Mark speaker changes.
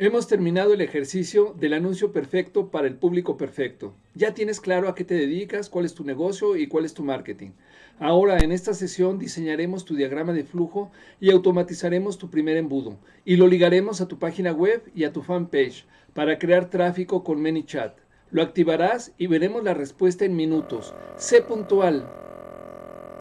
Speaker 1: Hemos terminado el ejercicio del anuncio perfecto para el público perfecto. Ya tienes claro a qué te dedicas, cuál es tu negocio y cuál es tu marketing. Ahora, en esta sesión diseñaremos tu diagrama de flujo y automatizaremos tu primer embudo y lo ligaremos a tu página web y a tu fanpage para crear tráfico con ManyChat. Lo activarás y veremos la respuesta en minutos. Sé puntual,